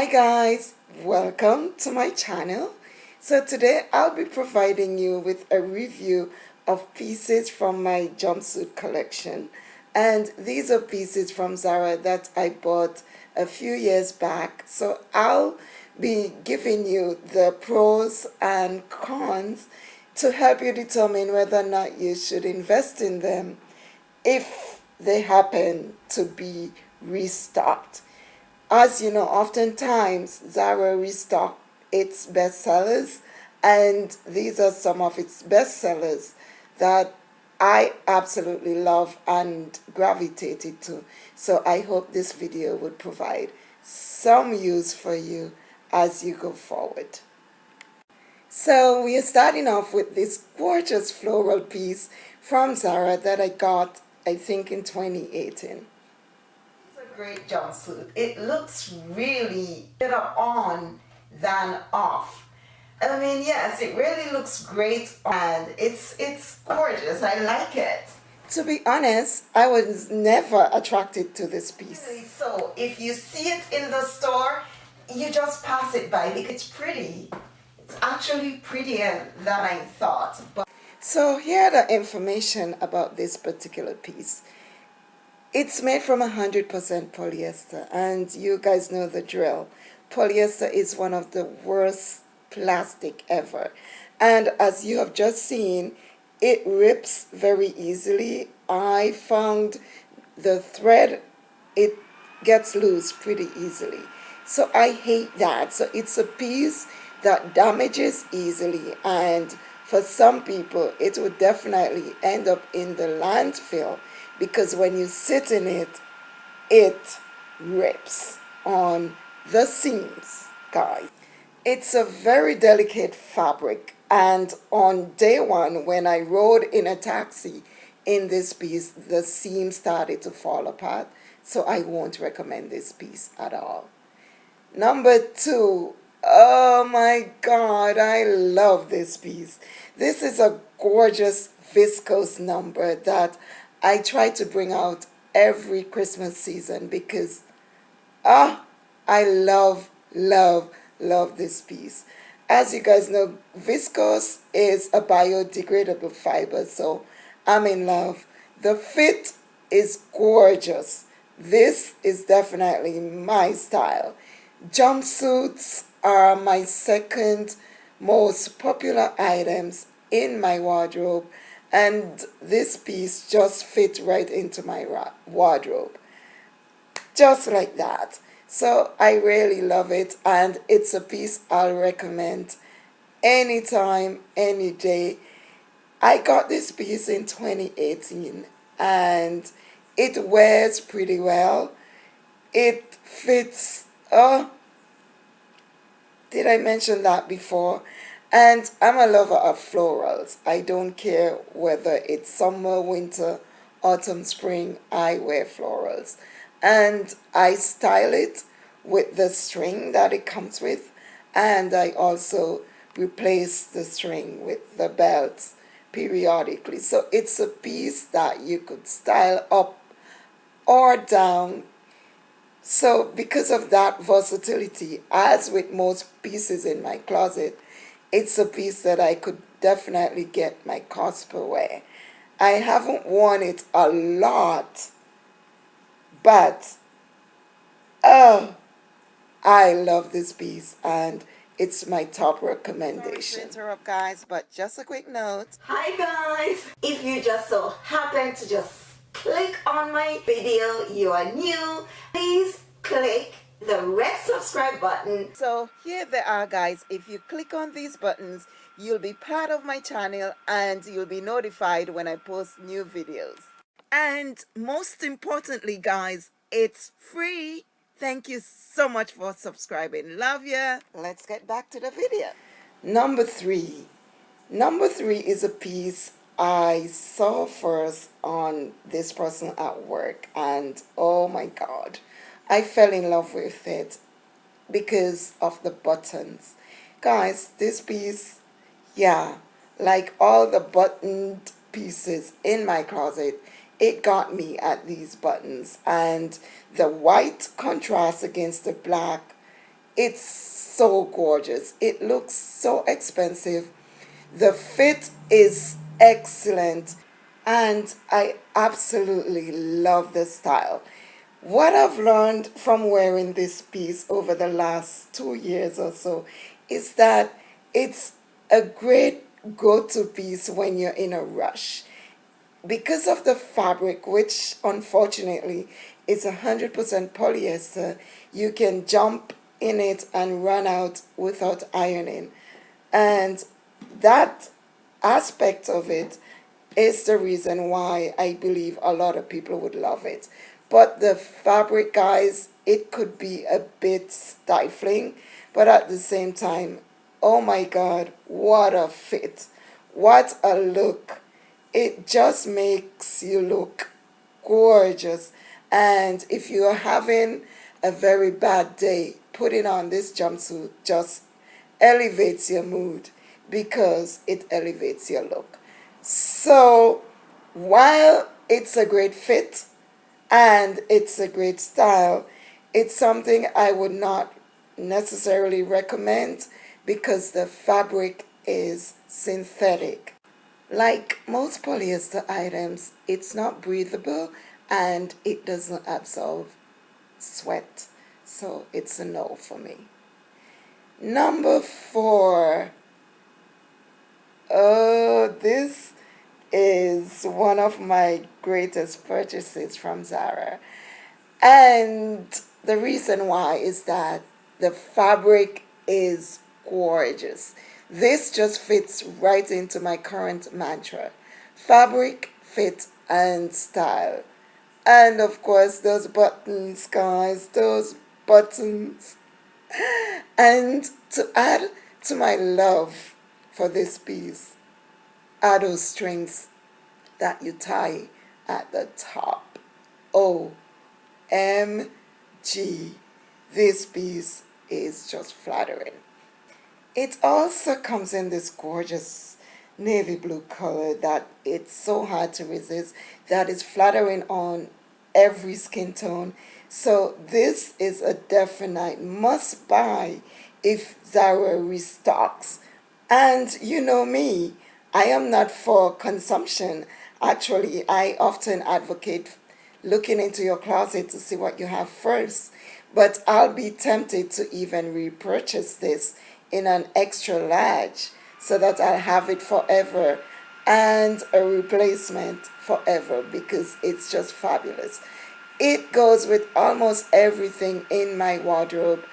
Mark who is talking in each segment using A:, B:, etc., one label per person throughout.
A: Hi guys, welcome to my channel. So today I'll be providing you with a review of pieces from my jumpsuit collection and these are pieces from Zara that I bought a few years back so I'll be giving you the pros and cons to help you determine whether or not you should invest in them if they happen to be restocked. As you know, oftentimes Zara restock its bestsellers and these are some of its bestsellers that I absolutely love and gravitated to. So I hope this video would provide some use for you as you go forward. So we are starting off with this gorgeous floral piece from Zara that I got I think in 2018. Great jumpsuit. It looks really better on than off. I mean, yes, it really looks great and it's, it's gorgeous. I like it. To be honest, I was never attracted to this piece. Really so, if you see it in the store, you just pass it by because it's pretty. It's actually prettier than I thought. But so here are the information about this particular piece. It's made from 100% polyester and you guys know the drill. Polyester is one of the worst plastic ever. And as you have just seen, it rips very easily. I found the thread, it gets loose pretty easily. So I hate that. So it's a piece that damages easily and for some people it would definitely end up in the landfill because when you sit in it, it rips on the seams, guys. It's a very delicate fabric and on day one when I rode in a taxi in this piece, the seam started to fall apart. So I won't recommend this piece at all. Number two, oh my God, I love this piece. This is a gorgeous viscose number that I try to bring out every Christmas season because ah, I love, love, love this piece. As you guys know, viscose is a biodegradable fiber, so I'm in love. The fit is gorgeous. This is definitely my style. Jumpsuits are my second most popular items in my wardrobe and this piece just fit right into my wardrobe. Just like that. So I really love it and it's a piece I'll recommend anytime any day. I got this piece in 2018 and it wears pretty well. It fits oh did I mention that before and I'm a lover of florals. I don't care whether it's summer, winter, autumn, spring, I wear florals. And I style it with the string that it comes with. And I also replace the string with the belts periodically. So it's a piece that you could style up or down. So because of that versatility, as with most pieces in my closet, it's a piece that I could definitely get my cost per wear. I haven't worn it a lot, but oh, I love this piece and it's my top recommendation. Sorry to interrupt guys, but just a quick note. Hi guys! If you just so happen to just click on my video, you are new, please click the red subscribe button. So here they are guys. If you click on these buttons, you'll be part of my channel and you'll be notified when I post new videos. And most importantly guys, it's free. Thank you so much for subscribing. Love ya. Let's get back to the video. Number three. Number three is a piece I saw first on this person at work and oh my god I fell in love with it because of the buttons. Guys, this piece, yeah, like all the buttoned pieces in my closet, it got me at these buttons. And the white contrast against the black, it's so gorgeous it looks so expensive the fit is excellent and I absolutely love the style what I've learned from wearing this piece over the last two years or so is that it's a great go-to piece when you're in a rush. Because of the fabric, which unfortunately is 100% polyester, you can jump in it and run out without ironing. And that aspect of it is the reason why I believe a lot of people would love it. But the fabric, guys, it could be a bit stifling, but at the same time, oh my God, what a fit. What a look. It just makes you look gorgeous. And if you're having a very bad day, putting on this jumpsuit just elevates your mood because it elevates your look. So while it's a great fit, and it's a great style. It's something I would not necessarily recommend because the fabric is synthetic. Like most polyester items, it's not breathable and it doesn't absorb sweat. So it's a no for me. Number four. Oh, this is one of my greatest purchases from Zara. And the reason why is that the fabric is gorgeous. This just fits right into my current mantra. Fabric, fit, and style. And of course, those buttons, guys, those buttons. And to add to my love for this piece, are those strings that you tie at the top. Oh, O M G. This piece is just flattering. It also comes in this gorgeous navy blue color that it's so hard to resist that is flattering on every skin tone. So this is a definite must buy if Zara restocks. And you know me, I am not for consumption. Actually, I often advocate looking into your closet to see what you have first. But I'll be tempted to even repurchase this in an extra large so that I'll have it forever and a replacement forever because it's just fabulous. It goes with almost everything in my wardrobe,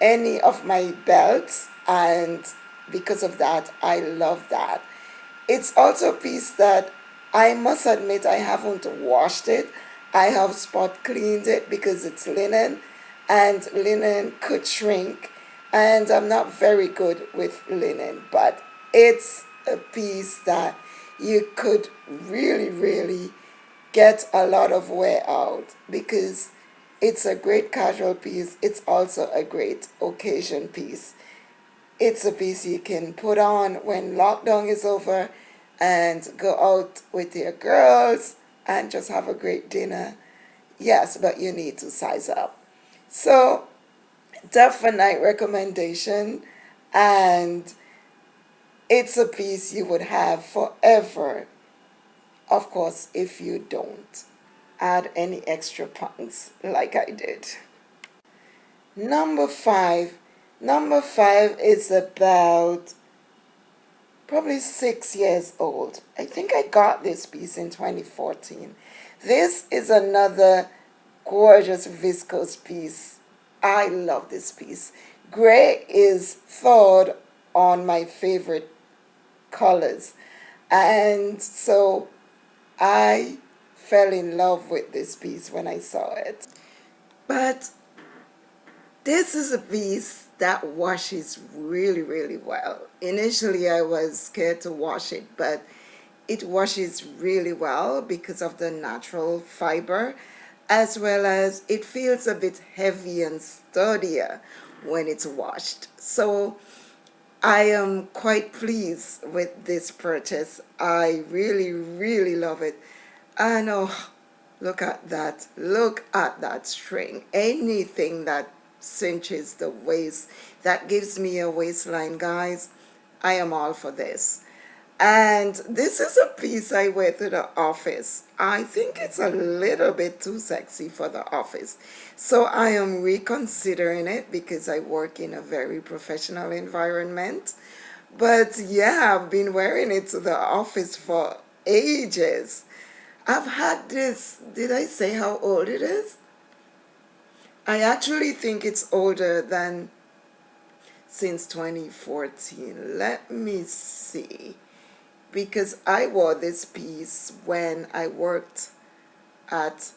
A: any of my belts, and because of that, I love that. It's also a piece that I must admit I haven't washed it. I have spot cleaned it because it's linen and linen could shrink and I'm not very good with linen but it's a piece that you could really really get a lot of wear out because it's a great casual piece it's also a great occasion piece it's a piece you can put on when lockdown is over and go out with your girls and just have a great dinner. Yes, but you need to size up. So, definite recommendation and it's a piece you would have forever. Of course, if you don't add any extra pounds like I did. Number five Number five is about probably six years old. I think I got this piece in 2014. This is another gorgeous viscose piece. I love this piece. Gray is third on my favorite colors. And so I fell in love with this piece when I saw it. But this is a piece that washes really, really well. Initially, I was scared to wash it, but it washes really well because of the natural fiber, as well as it feels a bit heavy and sturdier when it's washed. So I am quite pleased with this purchase. I really, really love it. And oh, look at that. Look at that string. Anything that cinches the waist. That gives me a waistline guys. I am all for this. And this is a piece I wear to the office. I think it's a little bit too sexy for the office. So I am reconsidering it because I work in a very professional environment. But yeah I've been wearing it to the office for ages. I've had this did I say how old it is I actually think it's older than since 2014 let me see. Because I wore this piece when I worked at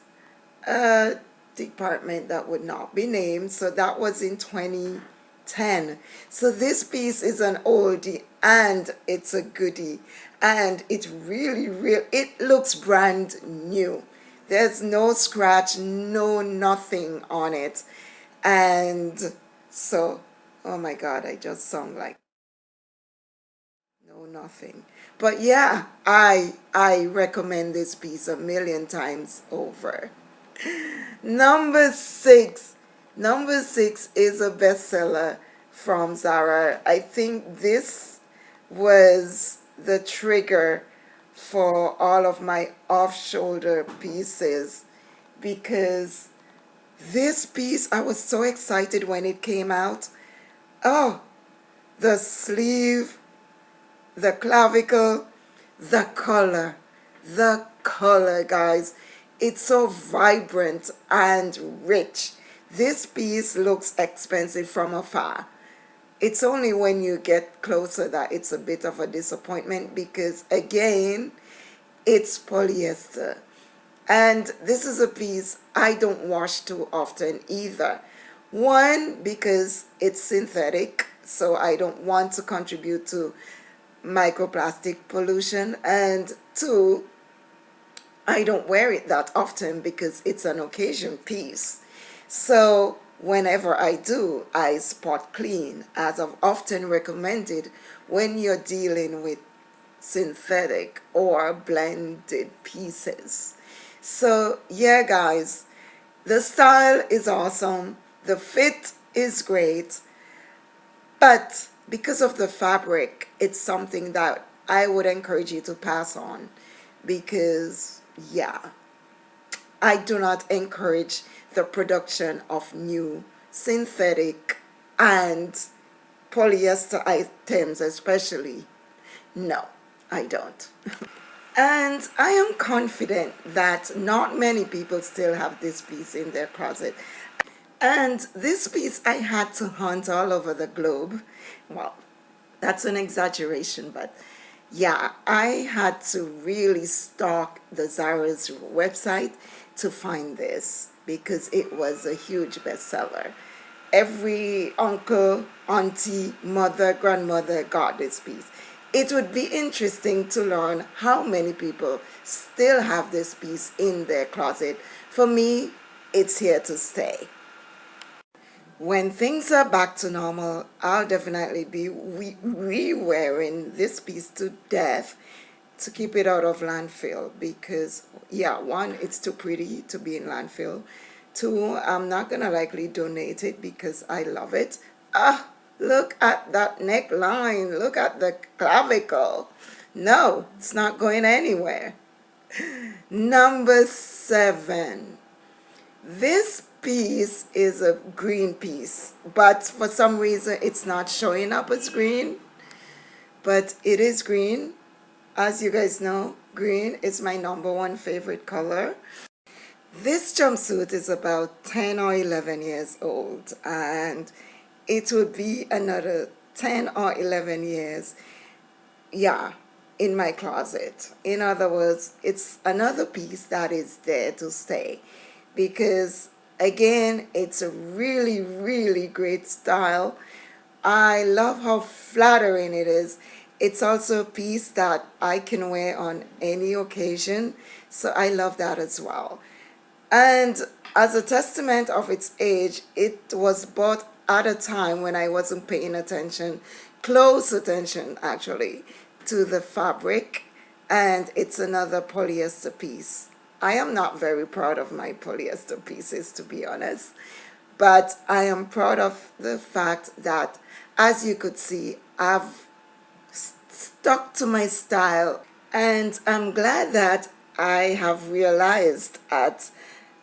A: a department that would not be named. So that was in 2010 so this piece is an oldie and it's a goodie. And it really real it looks brand new there's no scratch no nothing on it. And so oh my god I just sound like no nothing. But yeah I I recommend this piece a million times over. Number six. Number six is a bestseller from Zara. I think this was the trigger for all of my off-shoulder pieces because this piece I was so excited when it came out. Oh the sleeve the clavicle the color the color guys. It's so vibrant and rich. This piece looks expensive from afar it's only when you get closer that it's a bit of a disappointment because again it's polyester. And this is a piece I don't wash too often either. One because it's synthetic so I don't want to contribute to microplastic pollution. And two I don't wear it that often because it's an occasion piece. So whenever I do, I spot clean, as I've often recommended when you're dealing with synthetic or blended pieces. So yeah, guys, the style is awesome. The fit is great. But because of the fabric, it's something that I would encourage you to pass on because yeah, I do not encourage the production of new synthetic and polyester items especially. No, I don't. and I am confident that not many people still have this piece in their closet. And this piece I had to hunt all over the globe. Well, that's an exaggeration, but yeah, I had to really stalk the Zara's website to find this because it was a huge bestseller. Every uncle, auntie, mother, grandmother got this piece. It would be interesting to learn how many people still have this piece in their closet. For me, it's here to stay. When things are back to normal, I'll definitely be re-wearing this piece to death to keep it out of landfill because yeah one it's too pretty to be in landfill. Two I'm not gonna likely donate it because I love it. Ah look at that neckline. Look at the clavicle. No it's not going anywhere. Number seven. This piece is a green piece but for some reason it's not showing up as green but it is green as you guys know, green is my number one favorite color. This jumpsuit is about 10 or 11 years old and it would be another 10 or 11 years, yeah, in my closet. In other words, it's another piece that is there to stay because again, it's a really, really great style. I love how flattering it is it's also a piece that I can wear on any occasion, so I love that as well. And as a testament of its age, it was bought at a time when I wasn't paying attention, close attention actually, to the fabric, and it's another polyester piece. I am not very proud of my polyester pieces, to be honest, but I am proud of the fact that as you could see I've stuck to my style and I'm glad that I have realized at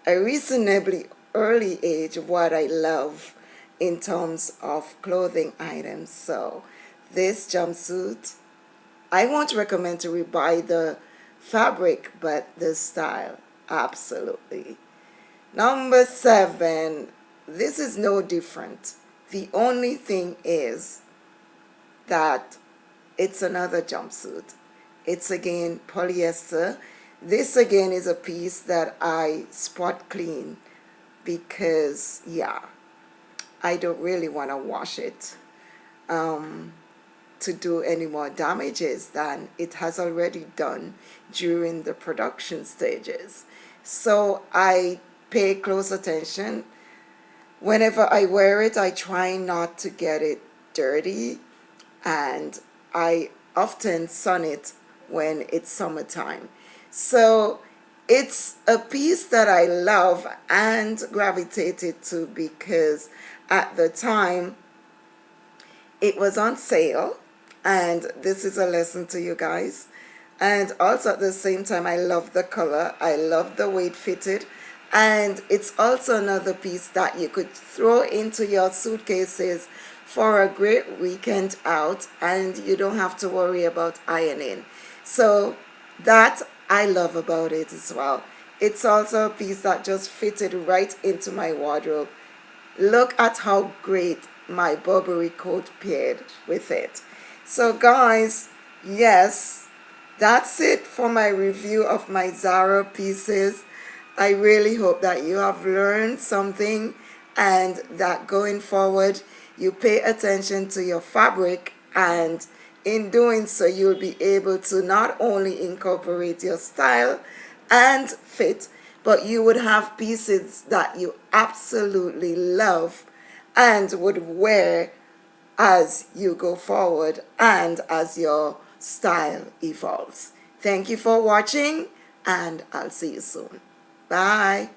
A: a reasonably early age what I love in terms of clothing items. So this jumpsuit I won't recommend to rebuy the fabric but the style absolutely. Number seven this is no different. The only thing is that it's another jumpsuit. It's again polyester. This again is a piece that I spot clean because yeah I don't really want to wash it um, to do any more damages than it has already done during the production stages. So I pay close attention. Whenever I wear it I try not to get it dirty and I often sun it when it's summertime. So it's a piece that I love and gravitated to because at the time it was on sale and this is a lesson to you guys. And also at the same time I love the color I love the way it fitted. And it's also another piece that you could throw into your suitcases for a great weekend out and you don't have to worry about ironing. So that I love about it as well. It's also a piece that just fitted right into my wardrobe. Look at how great my Burberry coat paired with it. So guys yes that's it for my review of my Zara pieces. I really hope that you have learned something and that going forward you pay attention to your fabric and in doing so you'll be able to not only incorporate your style and fit but you would have pieces that you absolutely love and would wear as you go forward and as your style evolves. Thank you for watching and I'll see you soon. Bye.